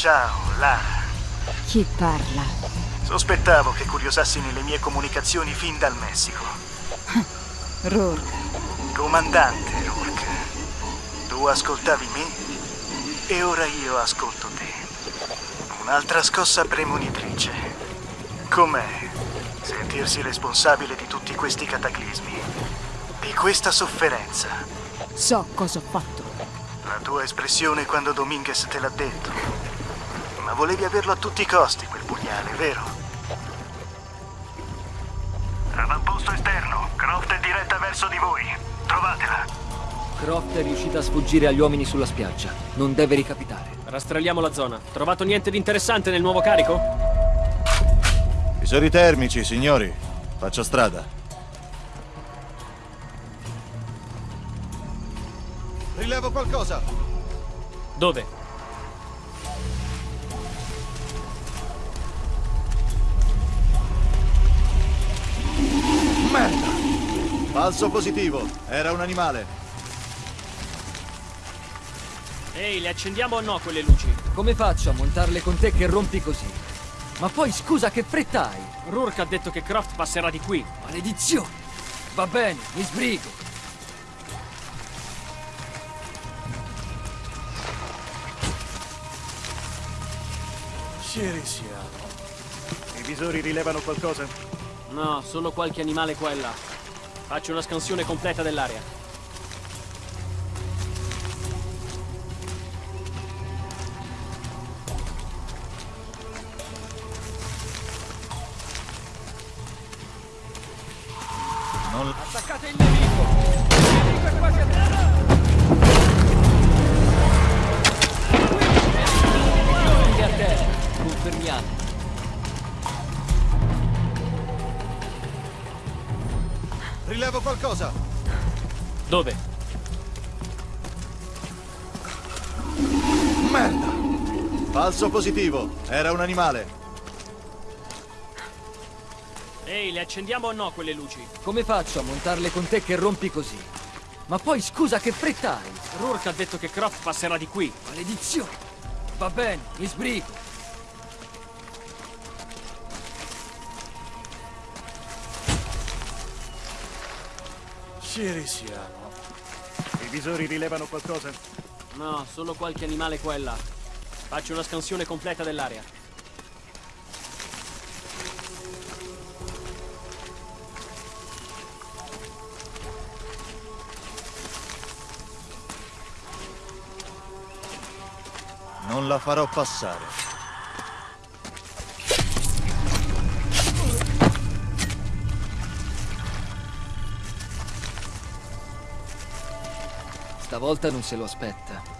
Ciao, Lara. Chi parla? Sospettavo che curiosassi nelle mie comunicazioni fin dal Messico. Rourke. Comandante Rourke. Tu ascoltavi me e ora io ascolto te. Un'altra scossa premonitrice. Com'è sentirsi responsabile di tutti questi cataclismi? Di questa sofferenza? So cosa ho fatto. La tua espressione quando Dominguez te l'ha detto. Ma volevi averlo a tutti i costi, quel pugnale, vero? Avamposto esterno. Croft è diretta verso di voi. Trovatela. Croft è riuscita a sfuggire agli uomini sulla spiaggia. Non deve ricapitare. Rastrelliamo la zona. Trovato niente di interessante nel nuovo carico? Visori termici, signori. Faccio strada. Rilevo qualcosa! Dove? Falso positivo. Era un animale. Ehi, le accendiamo o no quelle luci? Come faccio a montarle con te che rompi così? Ma poi scusa, che fretta hai? Rourke ha detto che Croft passerà di qui. Maledizione! Va bene, mi sbrigo. Cirisiano. I visori rilevano qualcosa? No, solo qualche animale qua e là. Faccio una scansione completa dell'area. Non... Attaccate il Dove? Merda! Falso positivo. Era un animale. Ehi, le accendiamo o no quelle luci? Come faccio a montarle con te che rompi così? Ma poi scusa, che fretta hai? Rourke ha detto che Croft passerà di qui. Maledizione! Va bene, mi sbrigo. Cirisiano. I visori rilevano qualcosa? No, solo qualche animale qua e là. Faccio una scansione completa dell'area. non la farò passare. Stavolta non se lo aspetta.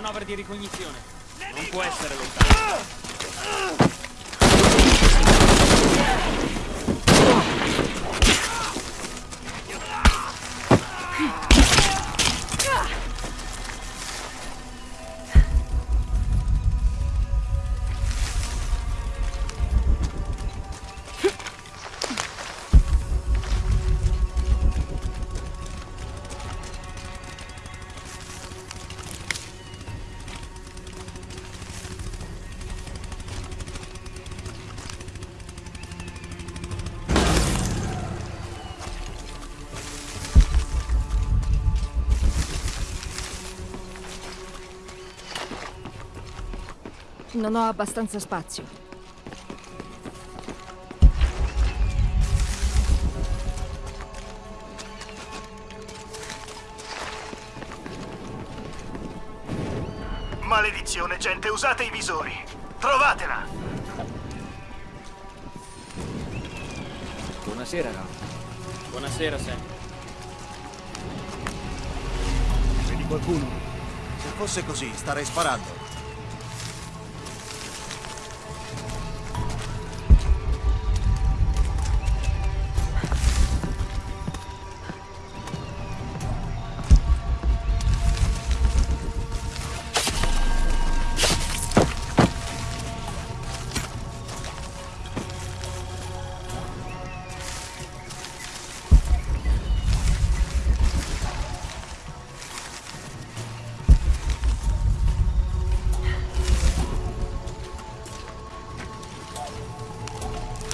Manovre di ricognizione. Non può essere lontano. Non ho abbastanza spazio. Maledizione, gente, usate i visori. Trovatela! Buonasera, Ralph. Buonasera, Sam. Vedi qualcuno? Se fosse così, starei sparando.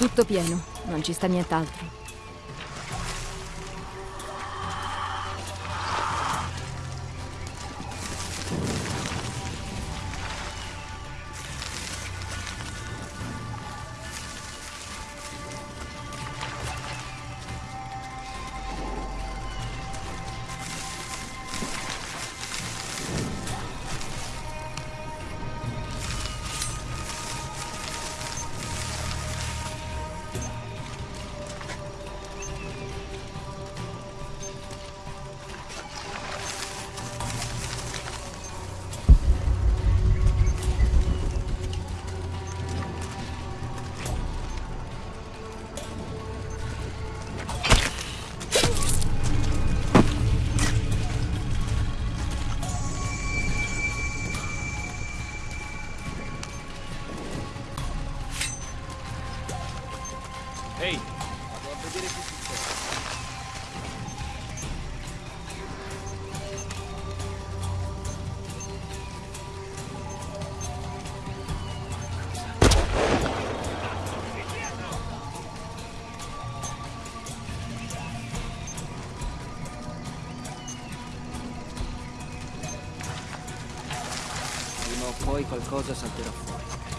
Tutto pieno, non ci sta nient'altro. O poi qualcosa salterà fuori.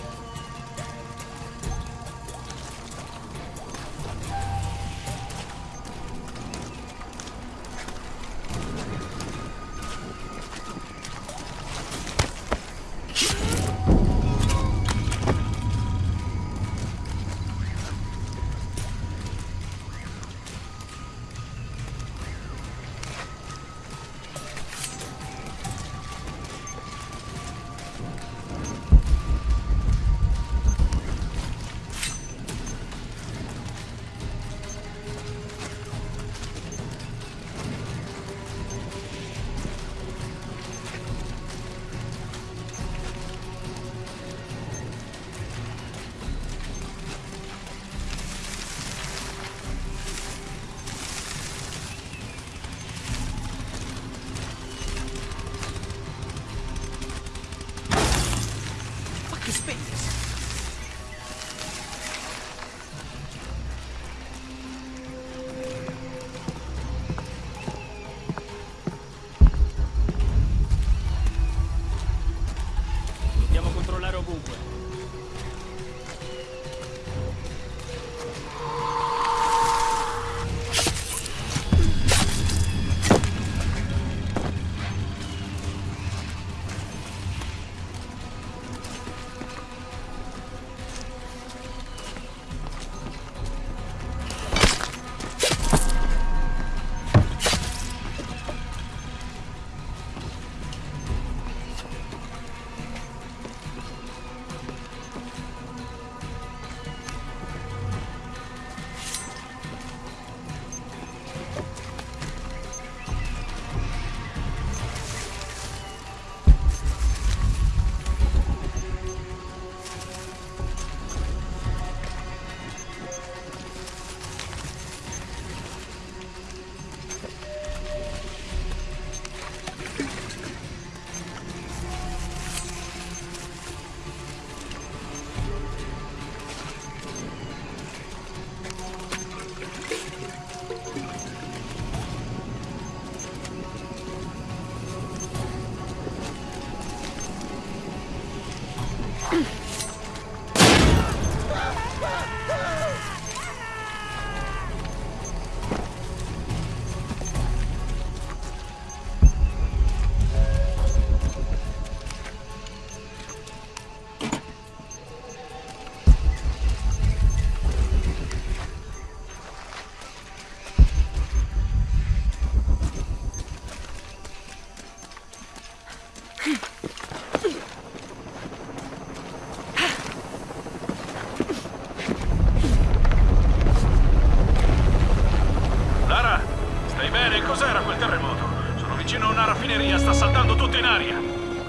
Lara, stai bene? Cos'era quel terremoto? Sono vicino a una raffineria, sta saltando tutto in aria.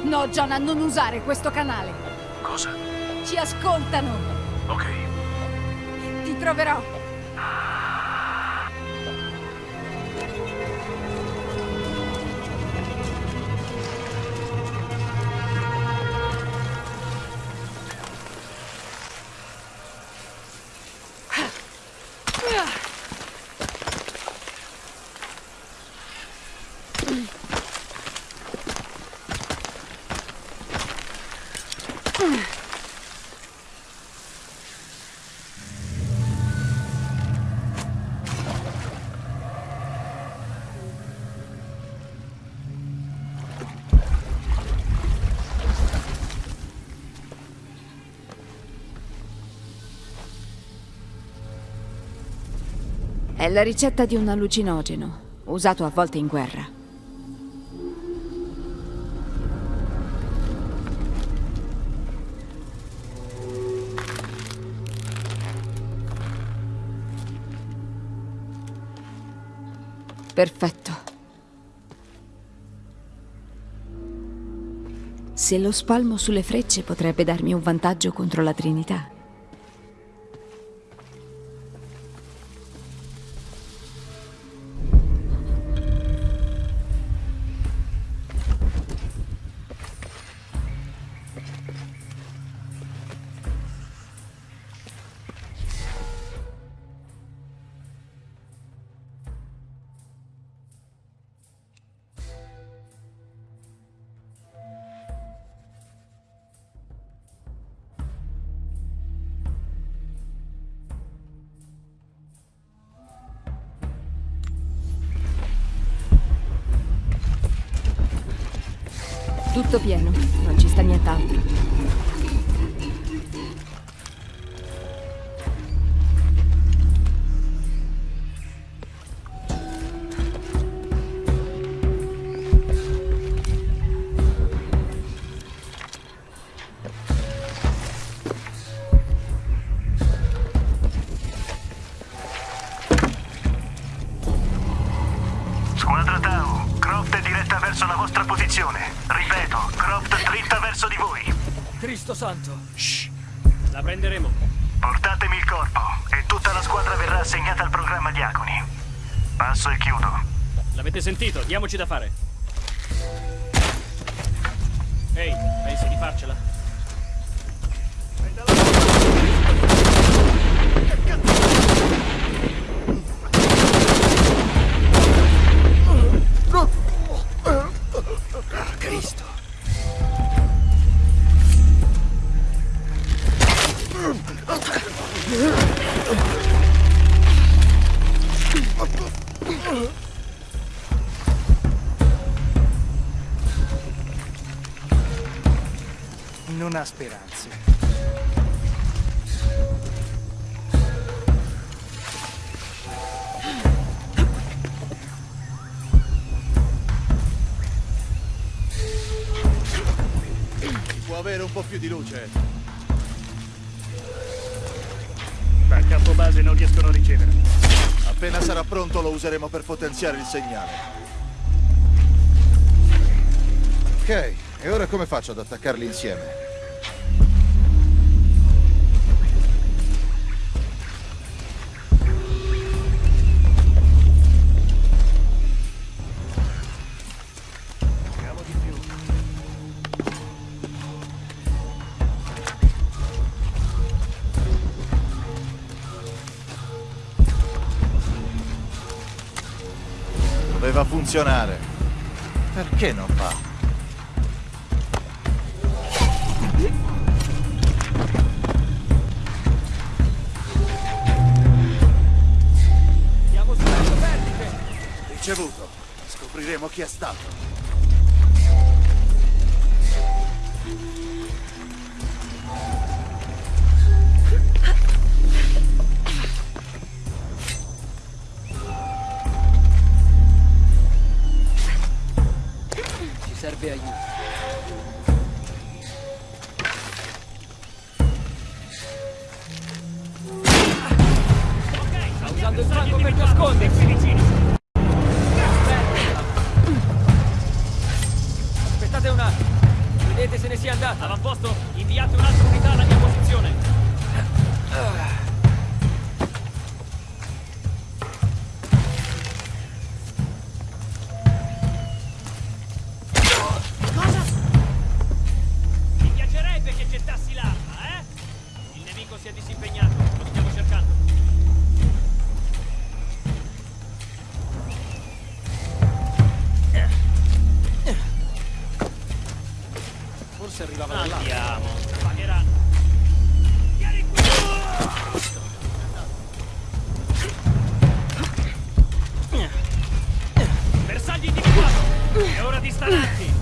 No, Jonah, non usare questo canale. Cosa? Ci ascoltano. Ok. Ti troverò. È la ricetta di un allucinogeno, usato a volte in guerra. Perfetto. Se lo spalmo sulle frecce potrebbe darmi un vantaggio contro la Trinità. Sentito? Diamoci da fare. Ehi, pensi di farcela? Cristo! Non ha speranze. Può avere un po' più di luce. Dal campo base non riescono a ricevere. Appena sarà pronto lo useremo per potenziare il segnale. Ok, e ora come faccio ad attaccarli insieme? Doveva funzionare. Perché non va? Siamo sul lato vertice! Ricevuto. Scopriremo chi è stato. potrebbe aiutare. Sta usando il fango per nascondersi vicino. Aspettate un attimo. Vedete se ne sia andata. Avamposto, inviate un'altra unità alla mia posizione. Stanarti!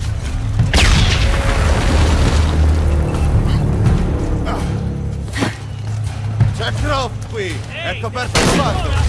C'è qui! È coperto il fatto!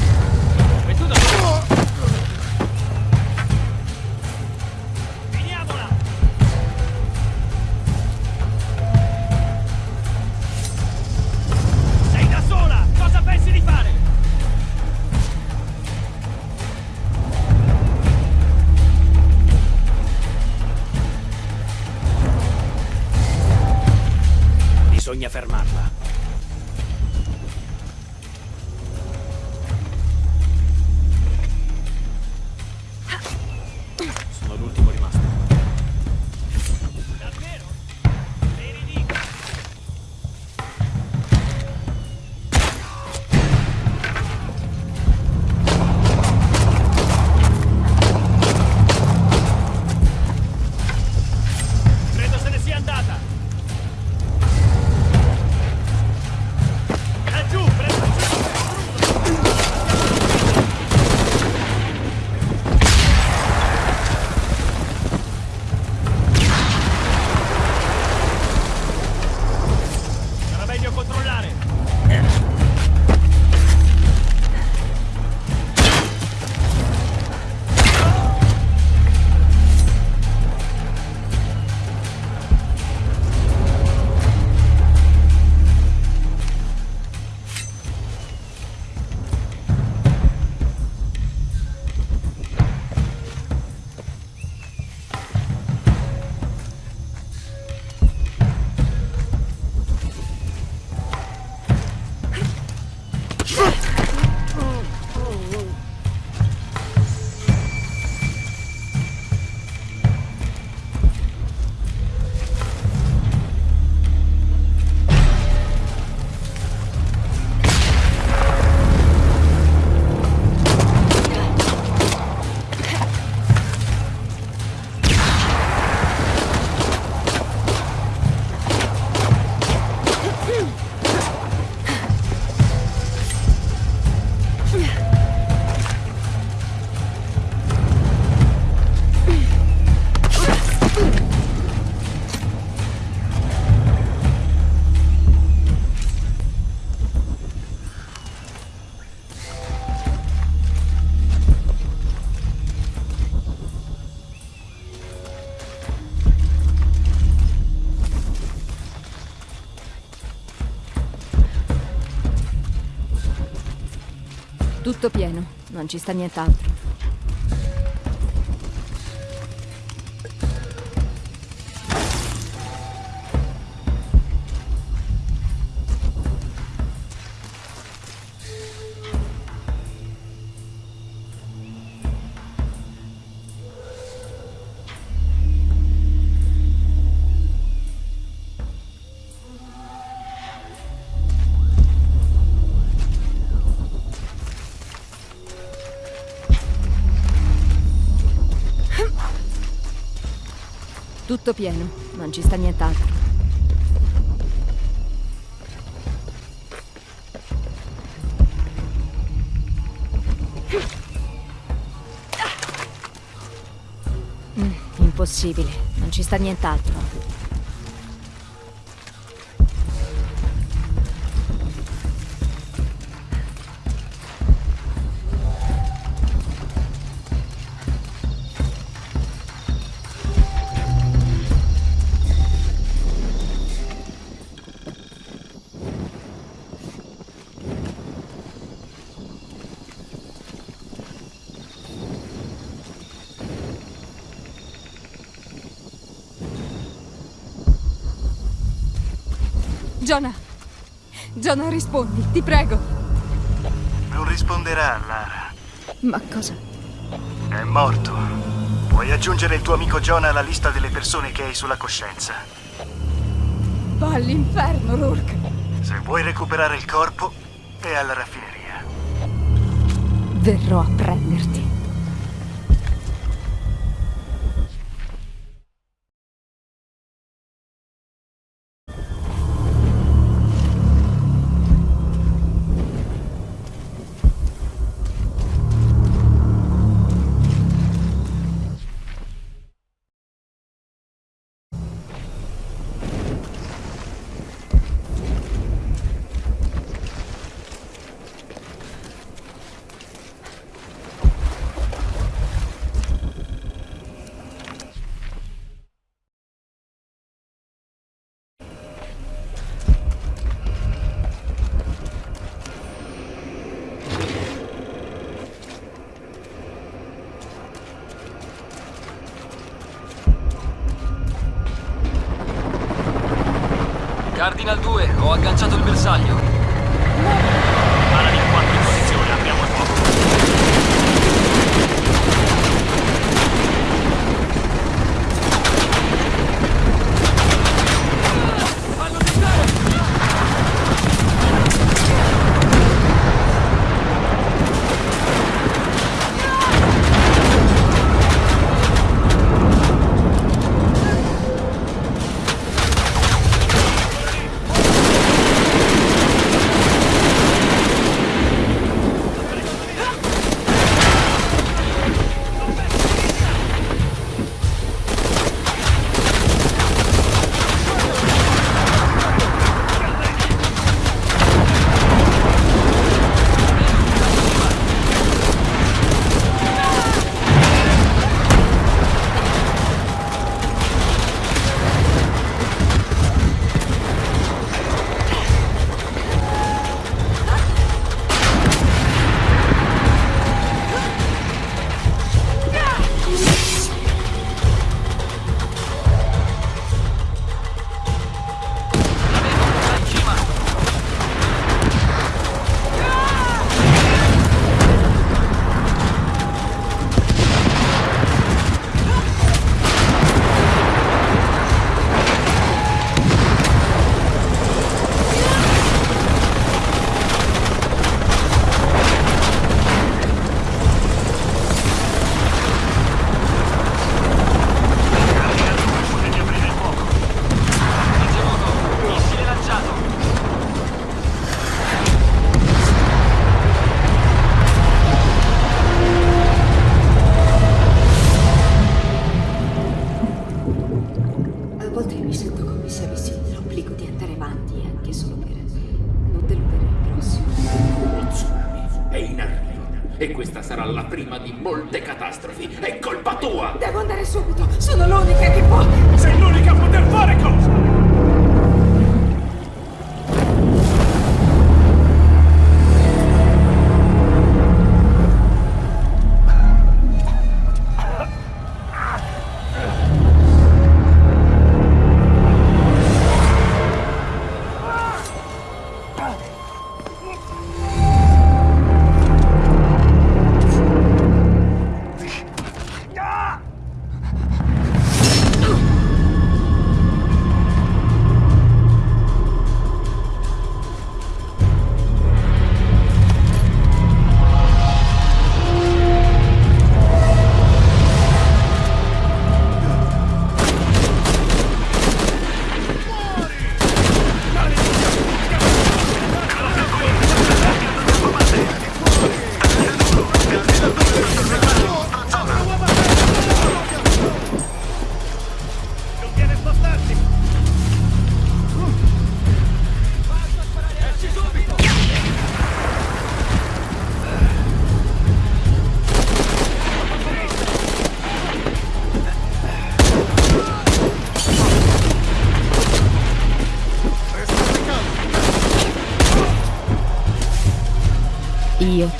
Tutto pieno, non ci sta nient'altro. Tutto pieno, non ci sta nient'altro. Mm, impossibile, non ci sta nient'altro. Jonah, rispondi, ti prego! Non risponderà, Lara. Ma cosa? È morto. Puoi aggiungere il tuo amico Jonah alla lista delle persone che hai sulla coscienza. Va all'inferno, Rourke! Se vuoi recuperare il corpo, è alla raffineria. Verrò a prenderti.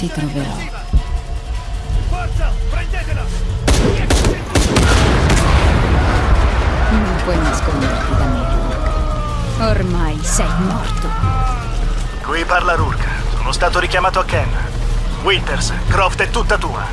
Ti troverò. Forza, prendetela! Non puoi nasconderti da me. Ormai sei morto. Qui parla Rourke. Sono stato richiamato a Ken. Winters, Croft è tutta tua.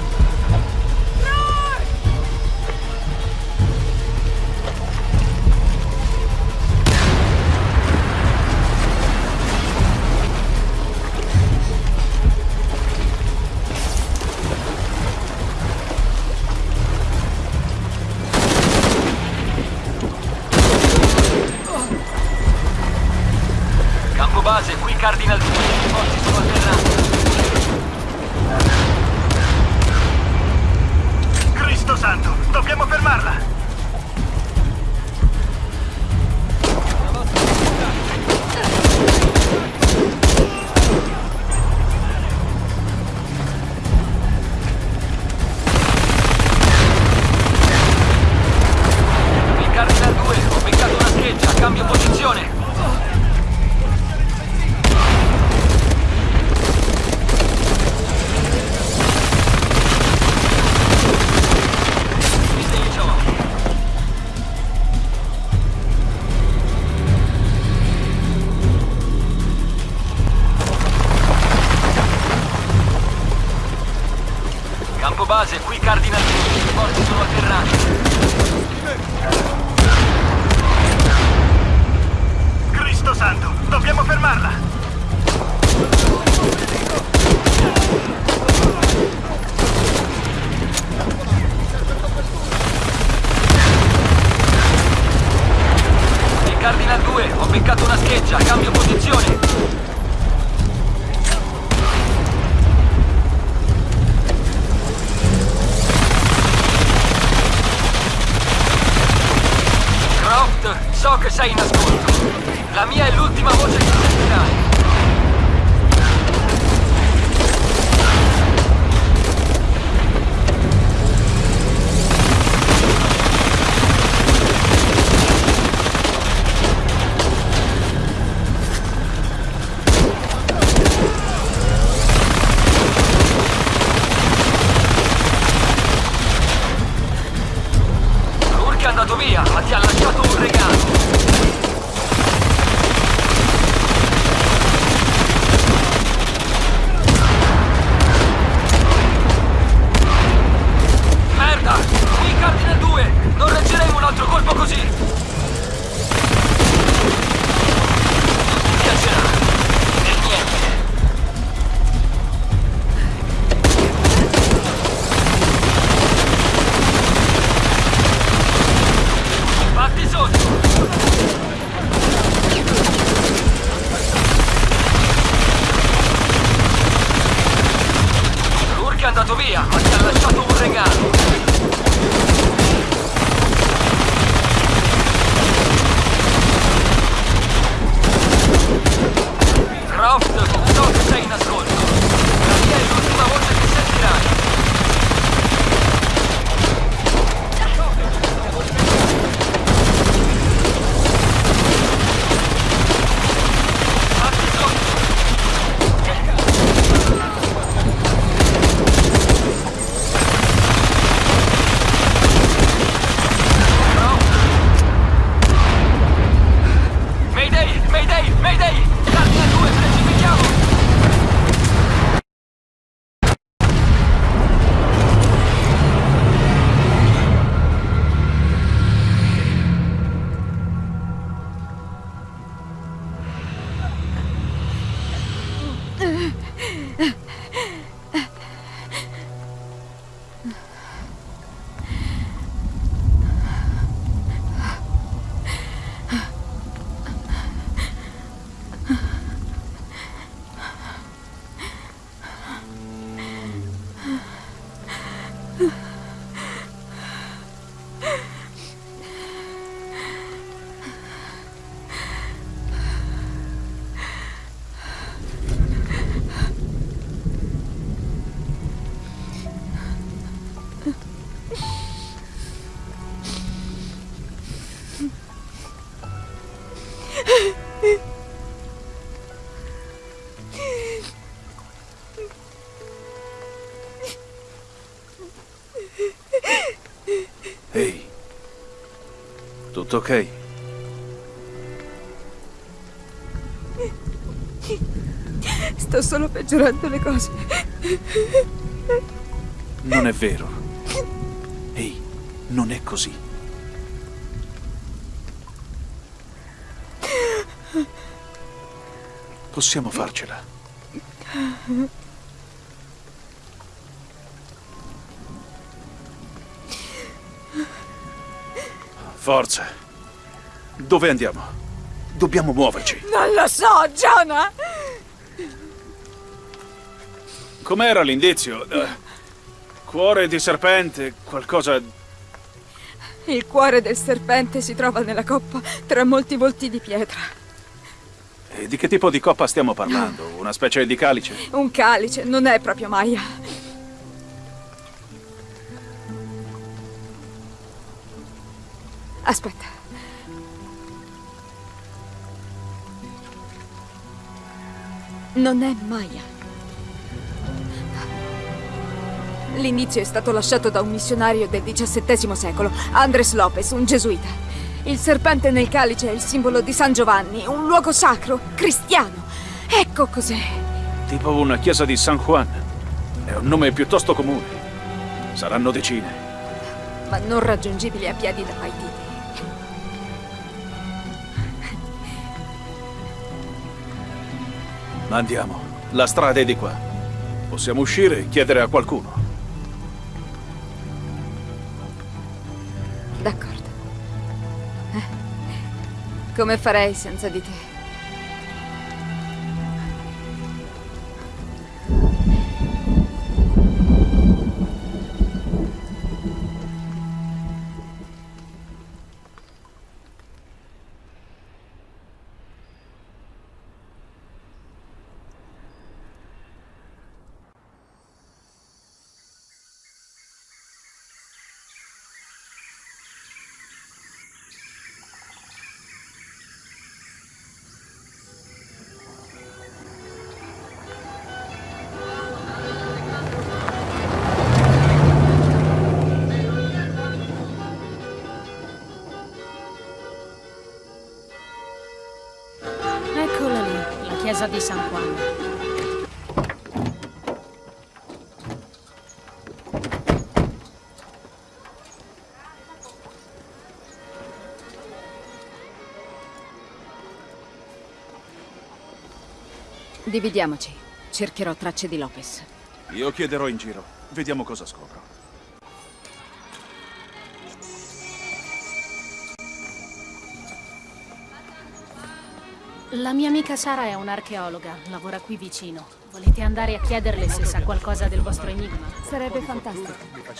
Tutto ok? Sto solo peggiorando le cose. Non è vero. Ehi, non è così. Possiamo farcela. Forza. Dove andiamo? Dobbiamo muoverci. Non lo so, Jonah! Com'era l'indizio? Eh, cuore di serpente, qualcosa... Il cuore del serpente si trova nella coppa tra molti volti di pietra. E di che tipo di coppa stiamo parlando? Una specie di calice? Un calice, non è proprio Maya. Aspetta. Non è Maya. L'indizio è stato lasciato da un missionario del XVII secolo, Andres Lopez, un gesuita. Il serpente nel calice è il simbolo di San Giovanni, un luogo sacro, cristiano. Ecco cos'è. Tipo una chiesa di San Juan. È un nome piuttosto comune. Saranno decine. Ma non raggiungibili a piedi da Paititi. Andiamo. La strada è di qua. Possiamo uscire e chiedere a qualcuno. D'accordo. Eh, Come farei senza di te? Chiesa di San Juan. Dividiamoci. Cercherò tracce di Lopez. Io chiederò in giro. Vediamo cosa scopro. La mia amica Sara è un'archeologa, lavora qui vicino. Volete andare a chiederle se sa qualcosa del vostro enigma? Sarebbe fantastico.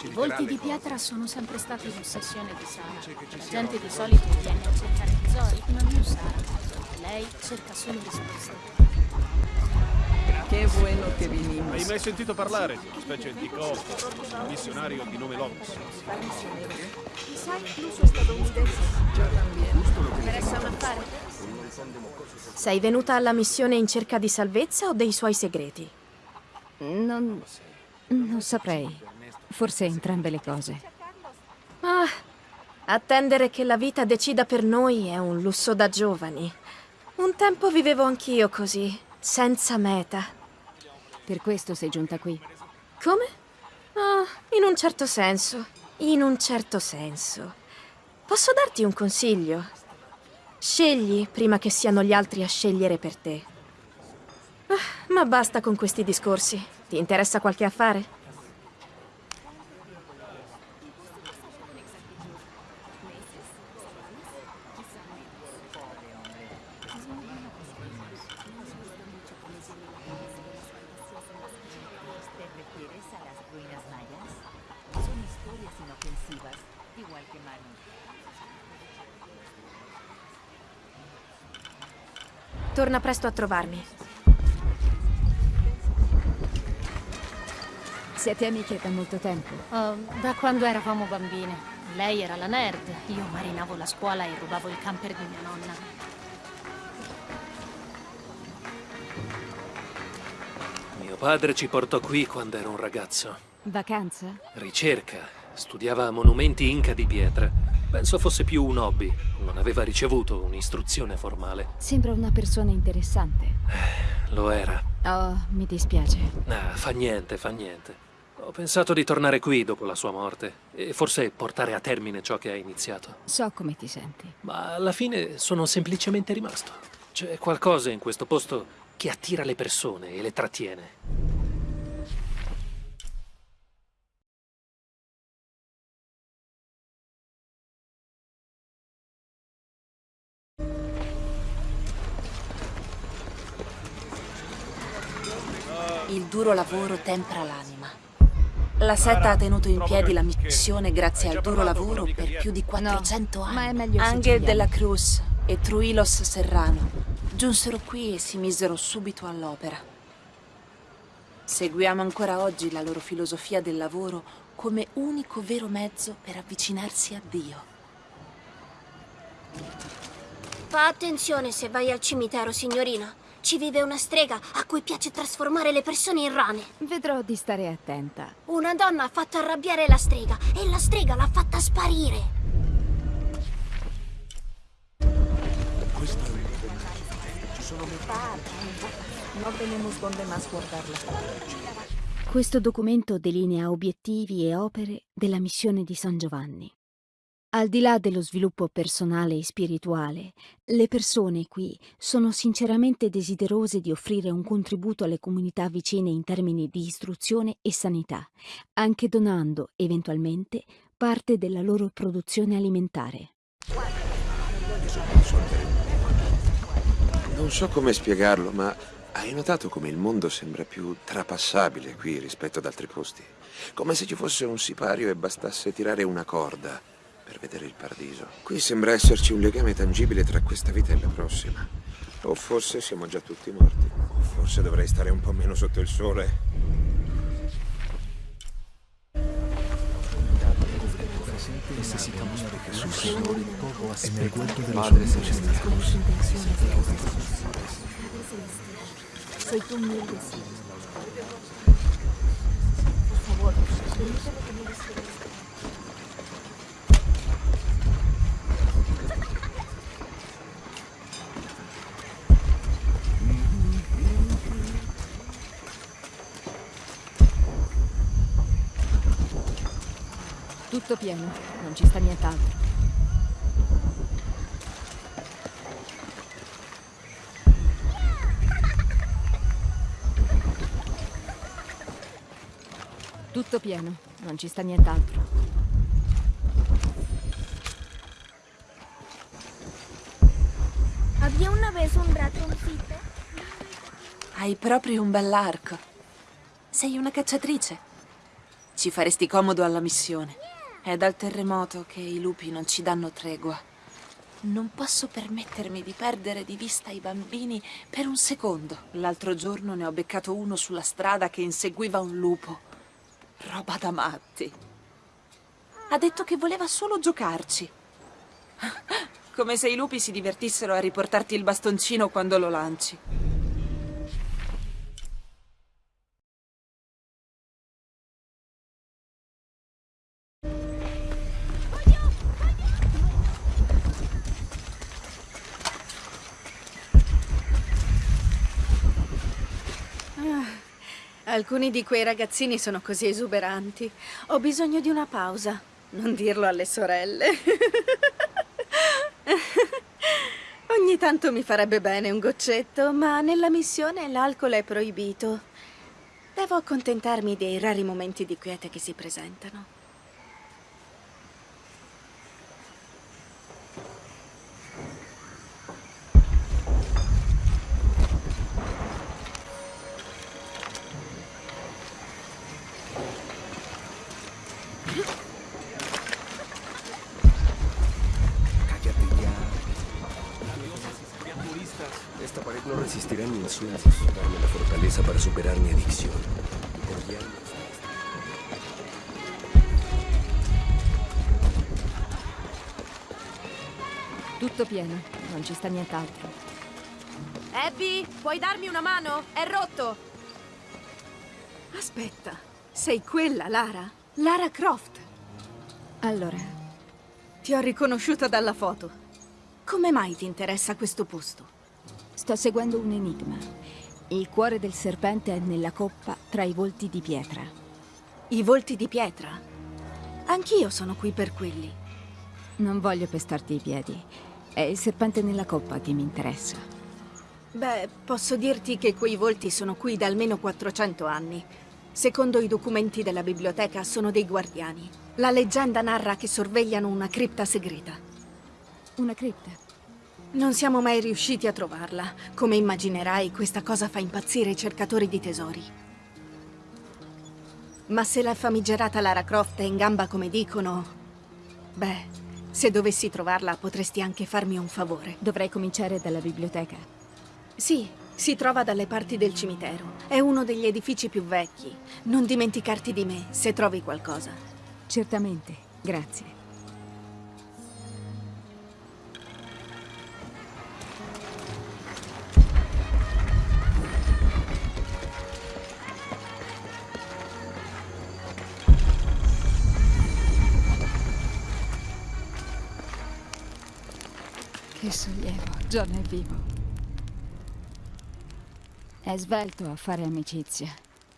I volti di pietra sono sempre stati l'ossessione di Sara. La gente di solito viene a cercare tesori, ma non Sara. Lei cerca solo risposte. Che bueno che vinimos. Hai mai sentito parlare di una specie di costo, un missionario di nome Lopez? Sai, l'uso statunitense. Yo también. Interessa un affare? Sei venuta alla missione in cerca di salvezza o dei suoi segreti? Non... non saprei. Forse entrambe le cose. Ah, attendere che la vita decida per noi è un lusso da giovani. Un tempo vivevo anch'io così, senza meta. Per questo sei giunta qui. Come? Ah, in un certo senso. In un certo senso. Posso darti un consiglio? Scegli prima che siano gli altri a scegliere per te. Ah, ma basta con questi discorsi. Ti interessa qualche affare? Torna presto a trovarmi. Siete amiche da molto tempo. Oh, da quando eravamo bambine. Lei era la nerd, io marinavo la scuola e rubavo il camper di mia nonna. Mio padre ci portò qui quando ero un ragazzo. Vacanza? Ricerca. Studiava monumenti inca di pietra. Penso fosse più un hobby. Non aveva ricevuto un'istruzione formale. Sembra una persona interessante. Lo era. Oh, mi dispiace. Ah, fa niente, fa niente. Ho pensato di tornare qui dopo la sua morte e forse portare a termine ciò che ha iniziato. So come ti senti. Ma alla fine sono semplicemente rimasto. C'è qualcosa in questo posto che attira le persone e le trattiene. Duro lavoro tempra l'anima. La setta ha tenuto in piedi la missione grazie al duro lavoro per più di 400 anni. ma è meglio se Angel della Cruz e Truilos Serrano giunsero qui e si misero subito all'opera. Seguiamo ancora oggi la loro filosofia del lavoro come unico vero mezzo per avvicinarsi a Dio. Fa attenzione se vai al cimitero, signorina. Ci vive una strega a cui piace trasformare le persone in rane. Vedrò di stare attenta. Una donna ha fatto arrabbiare la strega e la strega l'ha fatta sparire. No tenemos donde más guardarla. Questo documento delinea obiettivi e opere della missione di San Giovanni. Al di là dello sviluppo personale e spirituale, le persone qui sono sinceramente desiderose di offrire un contributo alle comunità vicine in termini di istruzione e sanità, anche donando, eventualmente, parte della loro produzione alimentare. Non so come spiegarlo, ma hai notato come il mondo sembra più trapassabile qui rispetto ad altri posti? Come se ci fosse un sipario e bastasse tirare una corda per vedere il paradiso. Qui sembra esserci un legame tangibile tra questa vita e la prossima. O forse siamo già tutti morti. O forse dovrei stare un po' meno sotto il sole. Señor hombres celestial. Soy tu humilde siervo. Por favor, permíteme que me Tutto pieno, non ci sta nient'altro. Tutto pieno, non ci sta nient'altro. Había una vez un ratoncito. Hai proprio un bell'arco. Sei una cacciatrice. Ci faresti comodo alla missione. È dal terremoto che i lupi non ci danno tregua. Non posso permettermi di perdere di vista i bambini per un secondo. L'altro giorno ne ho beccato uno sulla strada che inseguiva un lupo. Roba da matti. Ha detto che voleva solo giocarci. Come se i lupi si divertissero a riportarti il bastoncino quando lo lanci. Alcuni di quei ragazzini sono così esuberanti. Ho bisogno di una pausa. Non dirlo alle sorelle. Ogni tanto mi farebbe bene un goccetto, ma nella missione l'alcol è proibito. Devo accontentarmi dei rari momenti di quiete che si presentano. Esta pared no resistirá ni insultos. Darme la fortaleza para superar mi adicción. Por ya Tutto pieno, non ci sta nient'altro. Abby, puoi darmi una mano? È rotto! Aspetta, sei quella, Lara? Lara Croft. Allora, Ti ho riconosciuta dalla foto. Come mai ti interessa questo posto? Sto seguendo un enigma. Il cuore del serpente è nella coppa tra i volti di pietra. I volti di pietra? Anch'io sono qui per quelli. Non voglio pestarti i piedi. È il serpente nella coppa che mi interessa. Beh, posso dirti che quei volti sono qui da almeno 400 anni. Secondo i documenti della biblioteca sono dei guardiani. La leggenda narra che sorvegliano una cripta segreta. Una cripta? Non siamo mai riusciti a trovarla. Come immaginerai, questa cosa fa impazzire i cercatori di tesori. Ma se la famigerata Lara Croft è in gamba come dicono... Beh, se dovessi trovarla potresti anche farmi un favore. Dovrei cominciare dalla biblioteca. Sì, si trova dalle parti del cimitero. È uno degli edifici più vecchi. Non dimenticarti di me se trovi qualcosa. Certamente, grazie. Sollievo, John è vivo. È svelto a fare amicizia.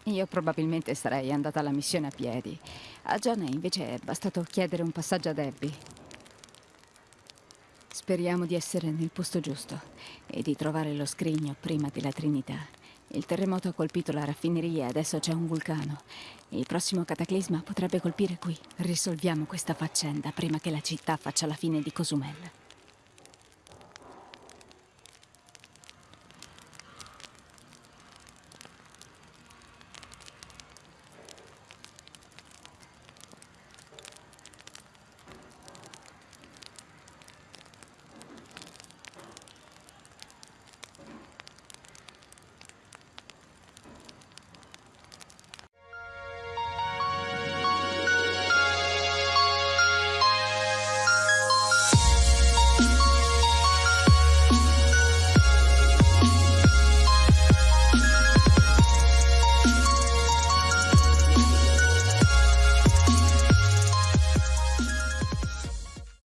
Io probabilmente sarei andata alla missione a piedi. A John invece è bastato chiedere un passaggio ad Abby. Speriamo di essere nel posto giusto e di trovare lo scrigno prima della Trinità. Il terremoto ha colpito la raffineria e adesso c'è un vulcano. Il prossimo cataclisma potrebbe colpire qui. Risolviamo questa faccenda prima che la città faccia la fine di Cozumel.